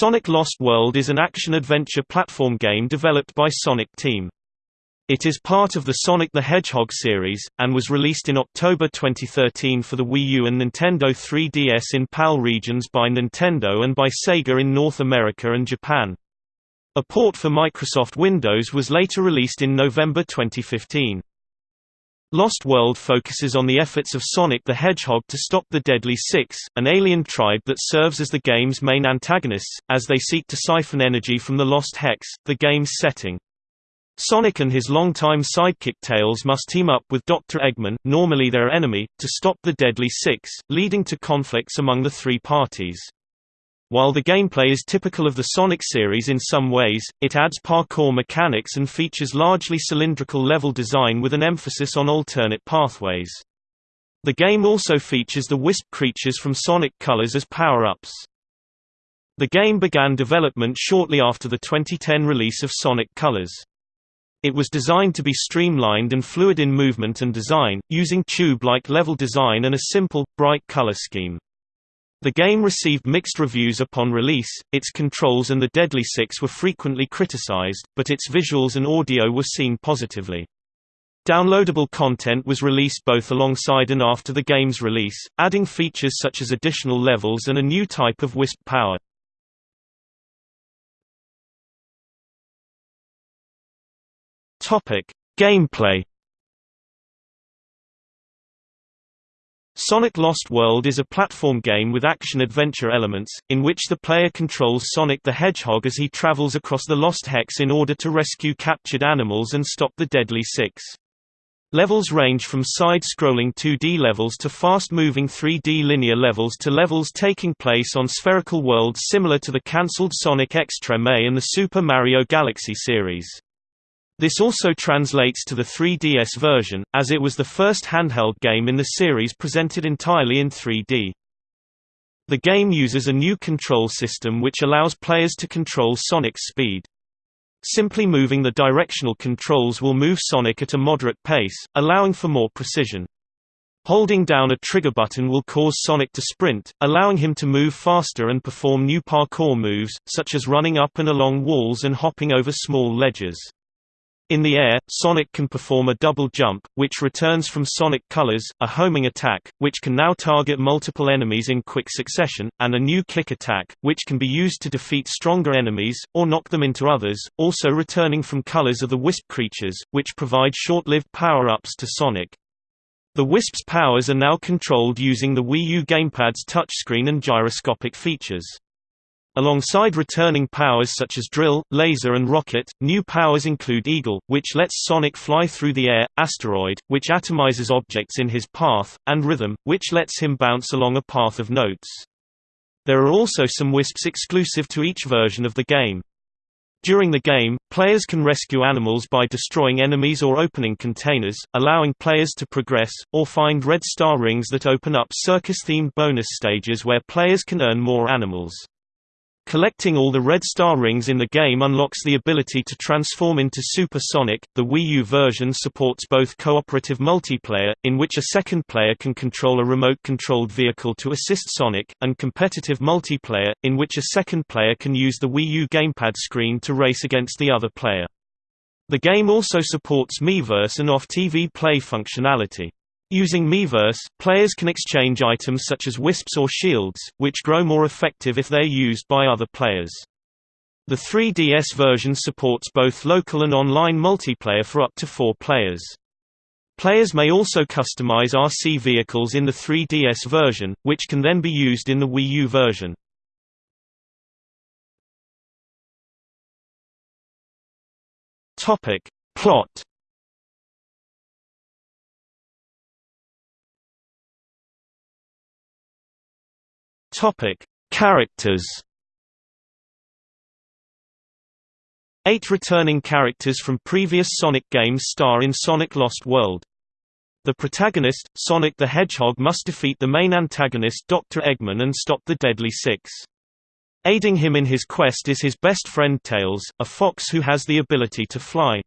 Sonic Lost World is an action-adventure platform game developed by Sonic Team. It is part of the Sonic the Hedgehog series, and was released in October 2013 for the Wii U and Nintendo 3DS in PAL regions by Nintendo and by Sega in North America and Japan. A port for Microsoft Windows was later released in November 2015. Lost World focuses on the efforts of Sonic the Hedgehog to stop the Deadly Six, an alien tribe that serves as the game's main antagonists, as they seek to siphon energy from the Lost Hex, the game's setting. Sonic and his longtime sidekick Tails must team up with Dr. Eggman, normally their enemy, to stop the Deadly Six, leading to conflicts among the three parties. While the gameplay is typical of the Sonic series in some ways, it adds parkour mechanics and features largely cylindrical level design with an emphasis on alternate pathways. The game also features the Wisp creatures from Sonic Colors as power-ups. The game began development shortly after the 2010 release of Sonic Colors. It was designed to be streamlined and fluid in movement and design, using tube-like level design and a simple, bright color scheme. The game received mixed reviews upon release, its controls and the Deadly Six were frequently criticized, but its visuals and audio were seen positively. Downloadable content was released both alongside and after the game's release, adding features such as additional levels and a new type of Wisp power. Gameplay Sonic Lost World is a platform game with action-adventure elements, in which the player controls Sonic the Hedgehog as he travels across the Lost Hex in order to rescue captured animals and stop the Deadly Six. Levels range from side-scrolling 2D levels to fast-moving 3D linear levels to levels taking place on spherical worlds similar to the cancelled Sonic X Treme and the Super Mario Galaxy series. This also translates to the 3DS version, as it was the first handheld game in the series presented entirely in 3D. The game uses a new control system which allows players to control Sonic's speed. Simply moving the directional controls will move Sonic at a moderate pace, allowing for more precision. Holding down a trigger button will cause Sonic to sprint, allowing him to move faster and perform new parkour moves, such as running up and along walls and hopping over small ledges. In the air, Sonic can perform a double jump, which returns from Sonic Colors, a homing attack, which can now target multiple enemies in quick succession, and a new kick attack, which can be used to defeat stronger enemies, or knock them into others. Also returning from Colors are the Wisp creatures, which provide short-lived power-ups to Sonic. The Wisp's powers are now controlled using the Wii U gamepad's touchscreen and gyroscopic features. Alongside returning powers such as Drill, Laser and Rocket, new powers include Eagle, which lets Sonic fly through the air, Asteroid, which atomizes objects in his path, and Rhythm, which lets him bounce along a path of notes. There are also some Wisps exclusive to each version of the game. During the game, players can rescue animals by destroying enemies or opening containers, allowing players to progress, or find red star rings that open up circus-themed bonus stages where players can earn more animals. Collecting all the red star rings in the game unlocks the ability to transform into Super Sonic. The Wii U version supports both cooperative multiplayer, in which a second player can control a remote-controlled vehicle to assist Sonic, and competitive multiplayer, in which a second player can use the Wii U gamepad screen to race against the other player. The game also supports Miiverse and off-TV play functionality. Using Miiverse, players can exchange items such as wisps or shields, which grow more effective if they are used by other players. The 3DS version supports both local and online multiplayer for up to four players. Players may also customize RC vehicles in the 3DS version, which can then be used in the Wii U version. Plot Topic: Characters. Eight returning characters from previous Sonic games star in Sonic Lost World. The protagonist, Sonic the Hedgehog must defeat the main antagonist Dr. Eggman and stop the Deadly Six. Aiding him in his quest is his best friend Tails, a fox who has the ability to fly.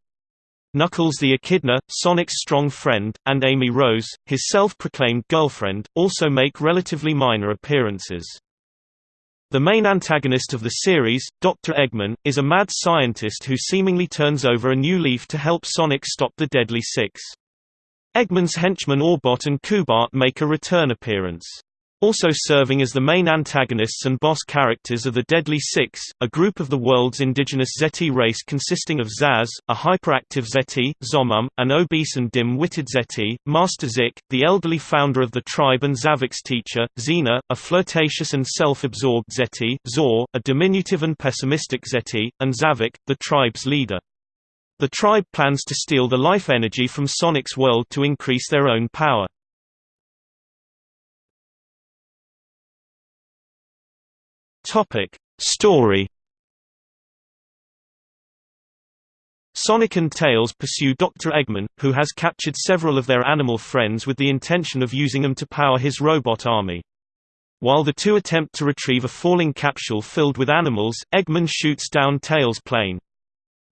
Knuckles the Echidna, Sonic's strong friend, and Amy Rose, his self-proclaimed girlfriend, also make relatively minor appearances. The main antagonist of the series, Dr. Eggman, is a mad scientist who seemingly turns over a new leaf to help Sonic stop the Deadly Six. Eggman's henchmen Orbot and Cubot make a return appearance. Also serving as the main antagonists and boss characters are the Deadly Six, a group of the world's indigenous Zeti race consisting of Zaz, a hyperactive Zeti, Zomom, an obese and dim-witted Zeti, Master Zik, the elderly founder of the tribe and Zavik's teacher, Zeena, a flirtatious and self-absorbed Zeti, Zor, a diminutive and pessimistic Zeti, and Zavik, the tribe's leader. The tribe plans to steal the life energy from Sonic's world to increase their own power. Topic: Story. Sonic and Tails pursue Dr. Eggman, who has captured several of their animal friends with the intention of using them to power his robot army. While the two attempt to retrieve a falling capsule filled with animals, Eggman shoots down Tails' plane.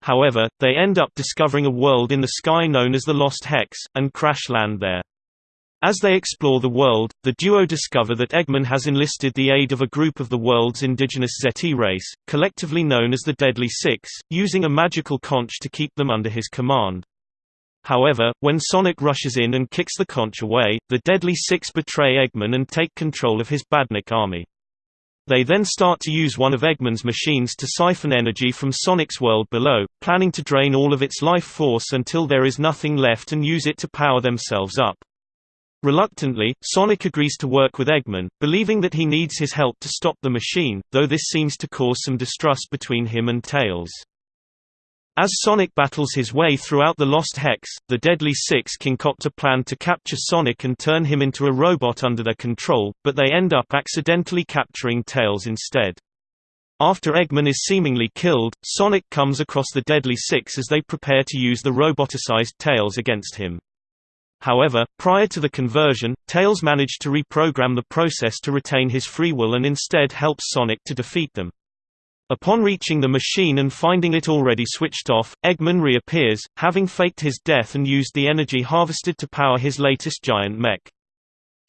However, they end up discovering a world in the sky known as the Lost Hex, and crash land there. As they explore the world, the duo discover that Eggman has enlisted the aid of a group of the world's indigenous Zeti race, collectively known as the Deadly Six, using a magical conch to keep them under his command. However, when Sonic rushes in and kicks the conch away, the Deadly Six betray Eggman and take control of his Badnik army. They then start to use one of Eggman's machines to siphon energy from Sonic's world below, planning to drain all of its life force until there is nothing left and use it to power themselves up. Reluctantly, Sonic agrees to work with Eggman, believing that he needs his help to stop the machine, though this seems to cause some distrust between him and Tails. As Sonic battles his way throughout the Lost Hex, the Deadly Six concoct a plan to capture Sonic and turn him into a robot under their control, but they end up accidentally capturing Tails instead. After Eggman is seemingly killed, Sonic comes across the Deadly Six as they prepare to use the roboticized Tails against him. However, prior to the conversion, Tails managed to reprogram the process to retain his free will and instead helps Sonic to defeat them. Upon reaching the machine and finding it already switched off, Eggman reappears, having faked his death and used the energy harvested to power his latest giant mech.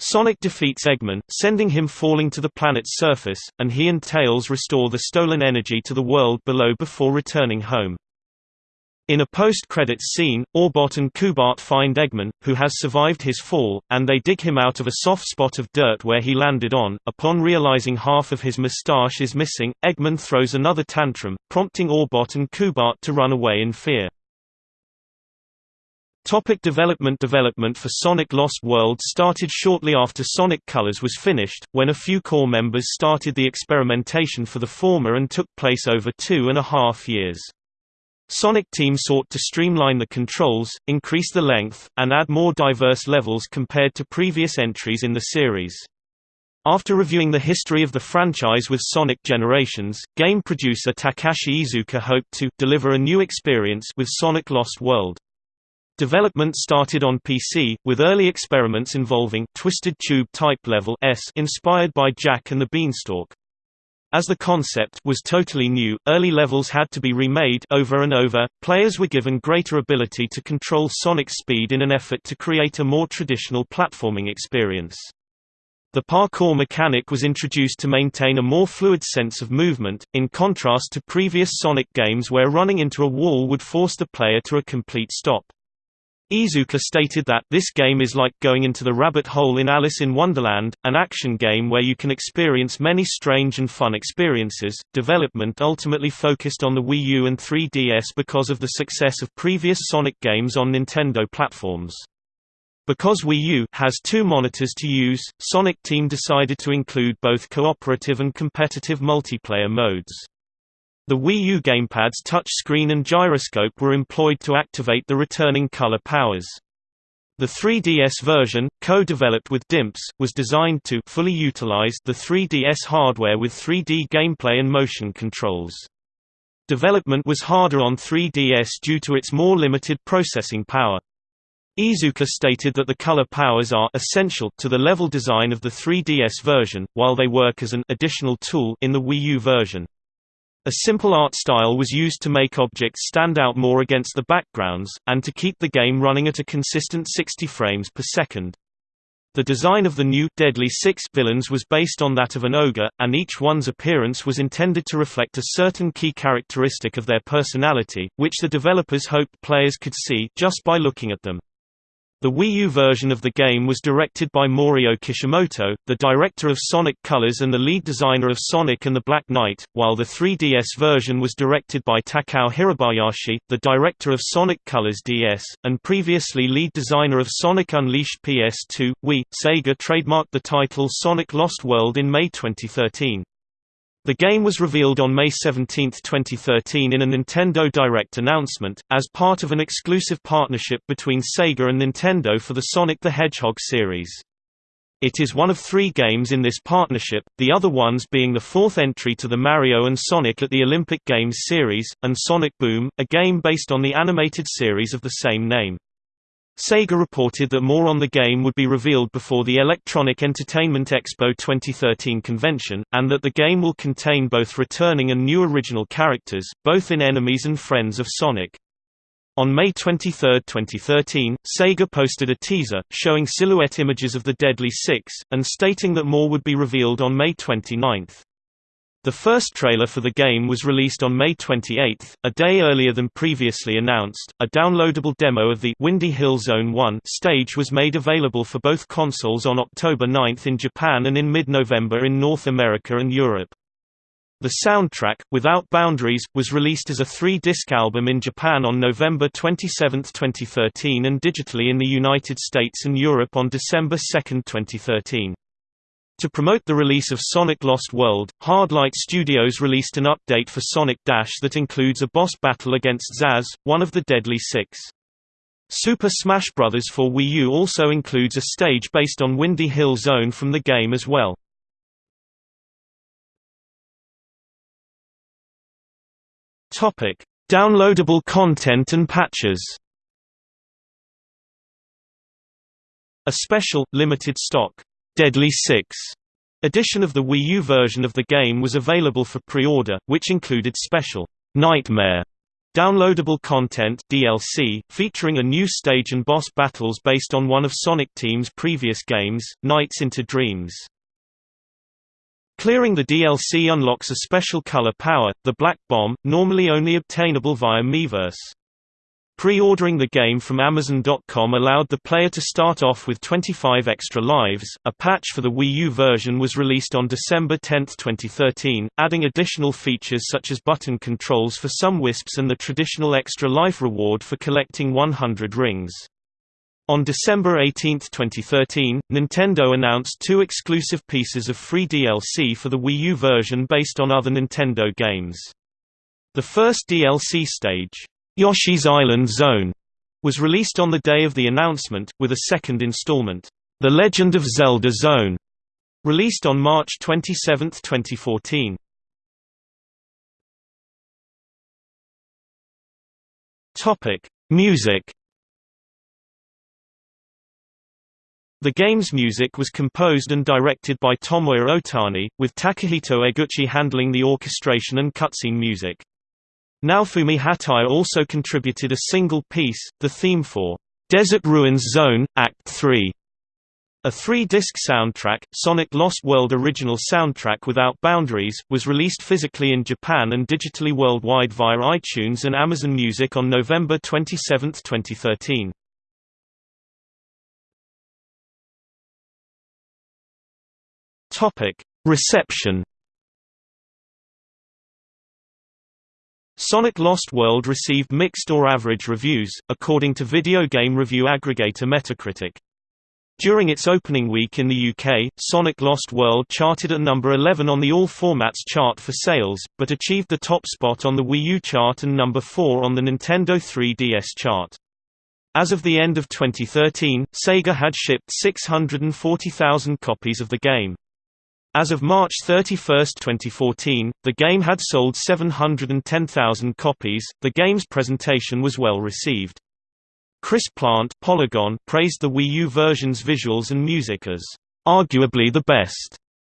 Sonic defeats Eggman, sending him falling to the planet's surface, and he and Tails restore the stolen energy to the world below before returning home. In a post-credits scene, Orbot and Cubot find Eggman, who has survived his fall, and they dig him out of a soft spot of dirt where he landed on. Upon realizing half of his mustache is missing, Eggman throws another tantrum, prompting Orbot and Cubot to run away in fear. Topic development Development for Sonic Lost World started shortly after Sonic Colors was finished, when a few core members started the experimentation for the former and took place over two and a half years. Sonic Team sought to streamline the controls, increase the length, and add more diverse levels compared to previous entries in the series. After reviewing the history of the franchise with Sonic Generations, game producer Takashi Iizuka hoped to deliver a new experience with Sonic Lost World. Development started on PC, with early experiments involving Twisted Tube Type Level S inspired by Jack and the Beanstalk. As the concept was totally new, early levels had to be remade over and over. Players were given greater ability to control Sonic's speed in an effort to create a more traditional platforming experience. The parkour mechanic was introduced to maintain a more fluid sense of movement, in contrast to previous Sonic games where running into a wall would force the player to a complete stop. Iizuka stated that, this game is like going into the rabbit hole in Alice in Wonderland, an action game where you can experience many strange and fun experiences. Development ultimately focused on the Wii U and 3DS because of the success of previous Sonic games on Nintendo platforms. Because Wii U has two monitors to use, Sonic Team decided to include both cooperative and competitive multiplayer modes. The Wii U gamepad's touchscreen and gyroscope were employed to activate the returning color powers. The 3DS version, co-developed with DIMPS, was designed to fully utilize the 3DS hardware with 3D gameplay and motion controls. Development was harder on 3DS due to its more limited processing power. Iizuka stated that the color powers are essential to the level design of the 3DS version, while they work as an additional tool in the Wii U version. A simple art style was used to make objects stand out more against the backgrounds, and to keep the game running at a consistent 60 frames per second. The design of the new Deadly Six villains was based on that of an ogre, and each one's appearance was intended to reflect a certain key characteristic of their personality, which the developers hoped players could see just by looking at them. The Wii U version of the game was directed by Morio Kishimoto, the director of Sonic Colors and the lead designer of Sonic and the Black Knight, while the 3DS version was directed by Takao Hirabayashi, the director of Sonic Colors DS, and previously lead designer of Sonic Unleashed PS2. Wii, Sega trademarked the title Sonic Lost World in May 2013. The game was revealed on May 17, 2013 in a Nintendo Direct announcement, as part of an exclusive partnership between Sega and Nintendo for the Sonic the Hedgehog series. It is one of three games in this partnership, the other ones being the fourth entry to the Mario and Sonic at the Olympic Games series, and Sonic Boom, a game based on the animated series of the same name. Sega reported that more on the game would be revealed before the Electronic Entertainment Expo 2013 convention, and that the game will contain both returning and new original characters, both in enemies and friends of Sonic. On May 23, 2013, Sega posted a teaser, showing silhouette images of the Deadly Six, and stating that more would be revealed on May 29. The first trailer for the game was released on May 28, a day earlier than previously announced. A downloadable demo of the Windy Hill Zone 1 stage was made available for both consoles on October 9 in Japan and in mid-November in North America and Europe. The soundtrack, Without Boundaries, was released as a three-disc album in Japan on November 27, 2013 and digitally in the United States and Europe on December 2, 2013. To promote the release of Sonic Lost World, Hardlight Studios released an update for Sonic Dash that includes a boss battle against Zaz, one of the Deadly Six. Super Smash Bros. for Wii U also includes a stage based on Windy Hill Zone from the game as well. Topic: Downloadable content and patches. A special, limited stock Deadly Six edition of the Wii U version of the game was available for pre-order, which included special Nightmare downloadable content DLC, featuring a new stage and boss battles based on one of Sonic Team's previous games, Nights into Dreams. Clearing the DLC unlocks a special color power, the Black Bomb, normally only obtainable via Miiverse. Pre-ordering the game from Amazon.com allowed the player to start off with 25 extra lives. A patch for the Wii U version was released on December 10, 2013, adding additional features such as button controls for some wisps and the traditional extra life reward for collecting 100 rings. On December 18, 2013, Nintendo announced two exclusive pieces of free DLC for the Wii U version based on other Nintendo games. The first DLC stage, Yoshi's Island Zone was released on the day of the announcement, with a second installment, The Legend of Zelda Zone, released on March 27, 2014. Topic: Music. The game's music was composed and directed by Tomoya Ohtani, with Takahito Eguchi handling the orchestration and cutscene music. Naofumi Hataya also contributed a single piece, the theme for Dessert Ruins Zone, Act 3. A three-disc soundtrack, Sonic Lost World Original Soundtrack Without Boundaries, was released physically in Japan and digitally worldwide via iTunes and Amazon Music on November 27, 2013. Reception Sonic Lost World received mixed or average reviews, according to video game review aggregator Metacritic. During its opening week in the UK, Sonic Lost World charted at number 11 on the All Formats chart for sales, but achieved the top spot on the Wii U chart and number 4 on the Nintendo 3DS chart. As of the end of 2013, Sega had shipped 640,000 copies of the game. As of March 31, 2014, the game had sold 710,000 copies. The game's presentation was well received. Chris Plant Polygon praised the Wii U version's visuals and music as arguably the best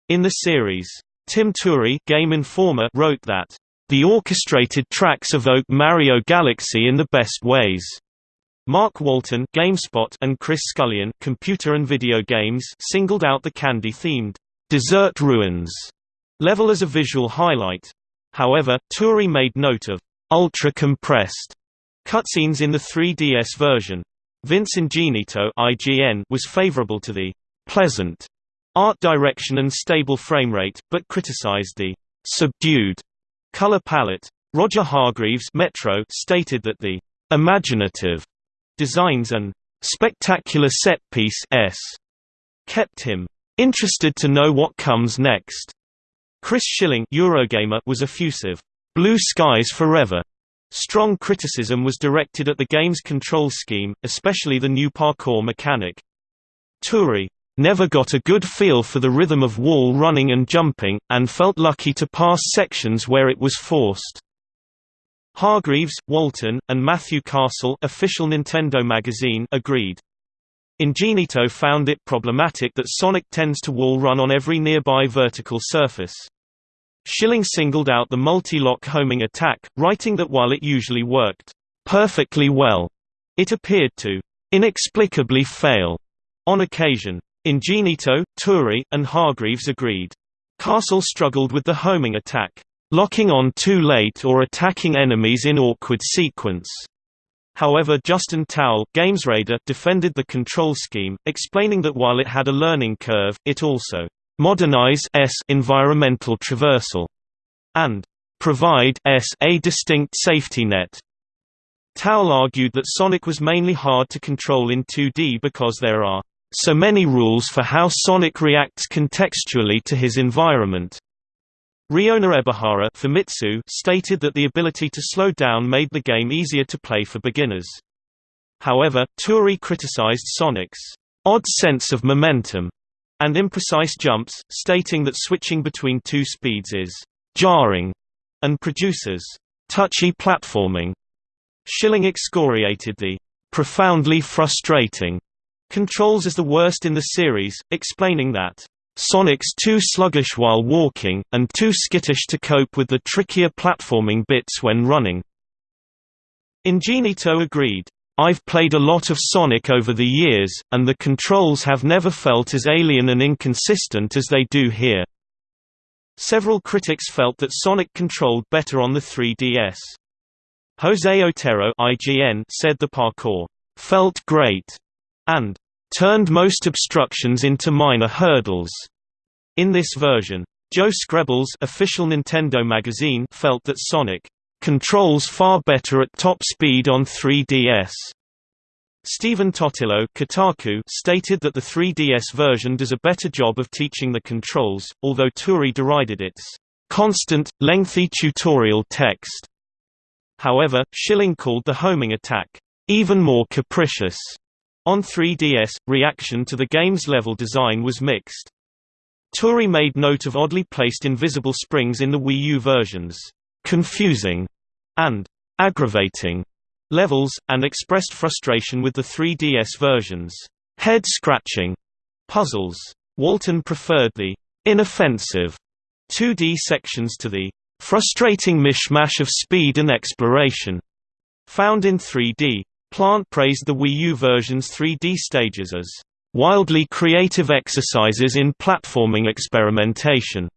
in the series. Tim Turi Game Informer wrote that the orchestrated tracks evoke Mario Galaxy in the best ways. Mark Walton GameSpot and Chris Scullion Computer and Video Games singled out the candy-themed Dessert Ruins level as a visual highlight. However, Turi made note of ultra-compressed cutscenes in the 3DS version. Vince Ingenito IGN was favorable to the pleasant art direction and stable framerate, but criticized the subdued color palette. Roger Hargreaves Metro stated that the imaginative designs and spectacular set-piece s kept him interested to know what comes next. Chris Schilling Eurogamer was effusive, "Blue skies forever." Strong criticism was directed at the game's control scheme, especially the new parkour mechanic. Turi never got a good feel for the rhythm of wall running and jumping, and felt lucky to pass sections where it was forced. Hargreaves, Walton, and Matthew Castle official Nintendo magazine agreed. Ingenito found it problematic that Sonic tends to wall run on every nearby vertical surface. Schilling singled out the multi-lock homing attack, writing that while it usually worked perfectly well, it appeared to inexplicably fail on occasion. Ingenito, Turi, and Hargreaves agreed. Castle struggled with the homing attack, locking on too late or attacking enemies in awkward sequence. However Justin Towle GamesRadar defended the control scheme, explaining that while it had a learning curve, it also modernize s environmental traversal and provide s a distinct safety net. Towle argued that Sonic was mainly hard to control in 2D because there are so many rules for how Sonic reacts contextually to his environment. Riona Ebihara Famitsu stated that the ability to slow down made the game easier to play for beginners. However, Turi criticized Sonic's odd sense of momentum and imprecise jumps, stating that switching between two speeds is jarring and produces touchy platforming. Schilling excoriated the profoundly frustrating controls as the worst in the series, explaining that Sonic's too sluggish while walking, and too skittish to cope with the trickier platforming bits when running. Ingenito agreed, I've played a lot of Sonic over the years, and the controls have never felt as alien and inconsistent as they do here. Several critics felt that Sonic controlled better on the 3DS. Jose Otero IGN said the parkour felt great and turned most obstructions into minor hurdles. In this version, Joe Skrebels official Nintendo magazine felt that Sonic controls far better at top speed on 3DS. Stephen Totilo Kotaku stated that the 3DS version does a better job of teaching the controls, although Turi derided its constant, lengthy tutorial text. However, Schilling called the homing attack even more capricious. On 3DS, reaction to the game's level design was mixed. Turi made note of oddly placed invisible springs in the Wii U versions, confusing and aggravating levels, and expressed frustration with the 3DS versions, head-scratching puzzles. Walton preferred the inoffensive 2D sections to the frustrating mishmash of speed and exploration found in 3D. Plant praised the Wii U version's 3D stages as wildly creative exercises in platforming experimentation,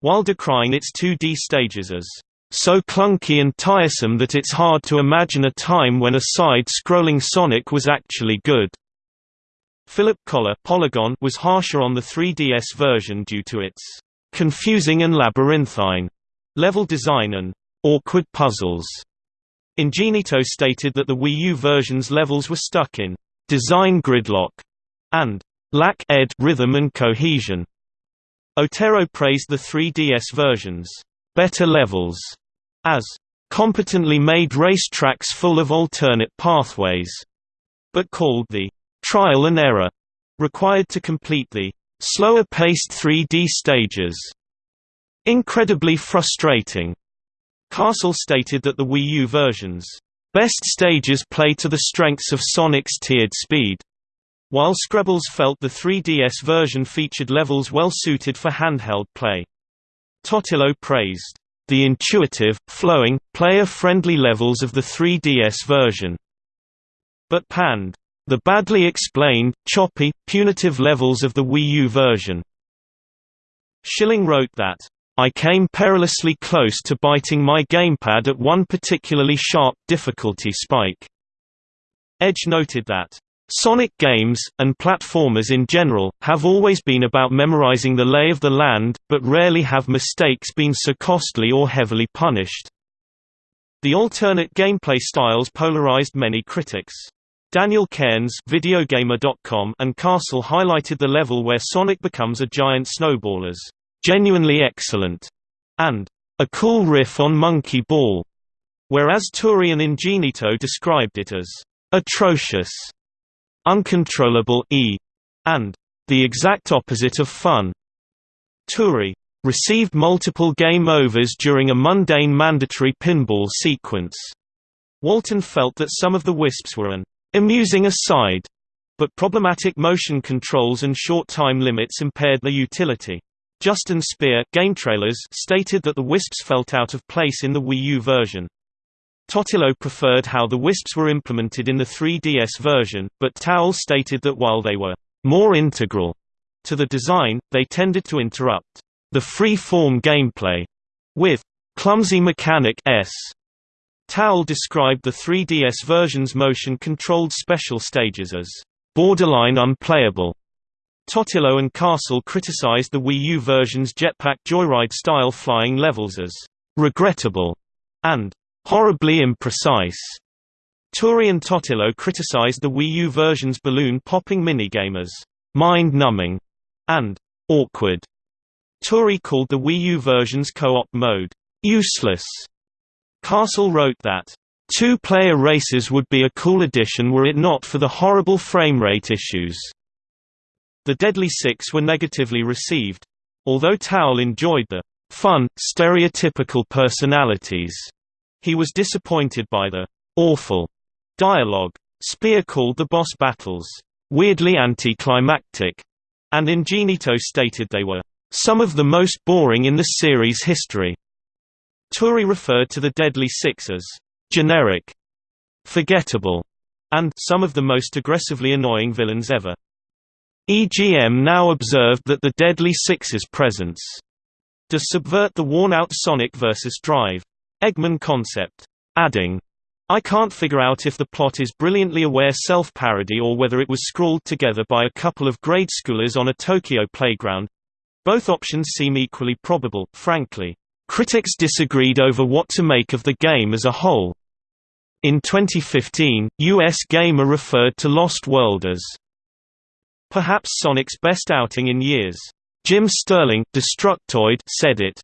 while decrying its 2D stages as so clunky and tiresome that it's hard to imagine a time when a side-scrolling Sonic was actually good. Philip Kollar Polygon was harsher on the 3DS version due to its confusing and labyrinthine level design and awkward puzzles. Ingenito stated that the Wii U version's levels were stuck in design gridlock and lack ed rhythm and cohesion. Otero praised the 3DS version's better levels as competently made racetracks full of alternate pathways, but called the trial and error required to complete the slower-paced 3D stages incredibly frustrating. Castle stated that the Wii U version's best stages play to the strengths of Sonic's tiered speed, while Skrebels felt the 3DS version featured levels well suited for handheld play. Totilo praised the intuitive, flowing, player-friendly levels of the 3DS version. but panned the badly explained, choppy, punitive levels of the Wii U version. Schilling wrote that, I came perilously close to biting my gamepad at one particularly sharp difficulty spike. Edge noted that, Sonic games, and platformers in general, have always been about memorizing the lay of the land, but rarely have mistakes been so costly or heavily punished. The alternate gameplay styles polarized many critics. Daniel Cairns and Castle highlighted the level where Sonic becomes a giant snowball as genuinely excellent and a cool riff on Monkey Ball, whereas Turi and Ingenito described it as atrocious, uncontrollable e, and the exact opposite of fun. Turi received multiple game overs during a mundane mandatory pinball sequence. Walton felt that some of the wisps were an amusing aside, but problematic motion controls and short time limits impaired their utility. Justin Speer GameTrailers stated that the wisps felt out of place in the Wii U version. Totilo preferred how the wisps were implemented in the 3DS version, but Towle stated that while they were more integral to the design, they tended to interrupt the free-form gameplay with clumsy mechanic s described the 3DS version's motion-controlled special stages as borderline unplayable. Totilo and Castle criticized the Wii U version's jetpack joyride-style flying levels as regrettable and horribly imprecise. Turi and Totilo criticized the Wii U version's balloon-popping minigame as mind-numbing and awkward. Turi called the Wii U version's co-op mode useless Castle wrote that, Two-player races would be a cool addition were it not for the horrible framerate issues. The Deadly Six were negatively received. Although Towle enjoyed the fun, stereotypical personalities, he was disappointed by the awful dialogue. Speer called the boss battles weirdly anticlimactic, and Ingenito stated they were some of the most boring in the series' history. Turi referred to the Deadly Six as generic, forgettable, and some of the most aggressively annoying villains ever. EGM now observed that the Deadly Six's presence to subvert the worn-out Sonic vs. Drive Eggman concept, adding, I can't figure out if the plot is brilliantly aware self-parody or whether it was scrawled together by a couple of grade schoolers on a Tokyo playground. Both options seem equally probable, frankly. Critics disagreed over what to make of the game as a whole. In 2015, US Gamer referred to Lost World as perhaps Sonic's best outing in years. Jim Sterling Destructoid said it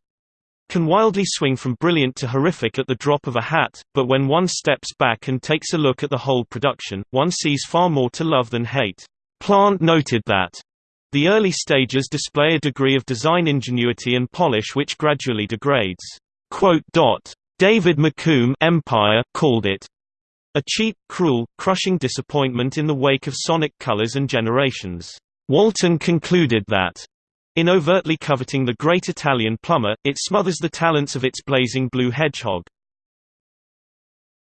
can wildly swing from brilliant to horrific at the drop of a hat, but when one steps back and takes a look at the whole production, one sees far more to love than hate. Plant noted that the early stages display a degree of design ingenuity and polish which gradually degrades. David McComb Empire called it a cheap, cruel, crushing disappointment in the wake of Sonic Colors and Generations. Walton concluded that, in overtly coveting the great Italian plumber, it smothers the talents of its blazing blue hedgehog.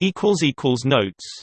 Notes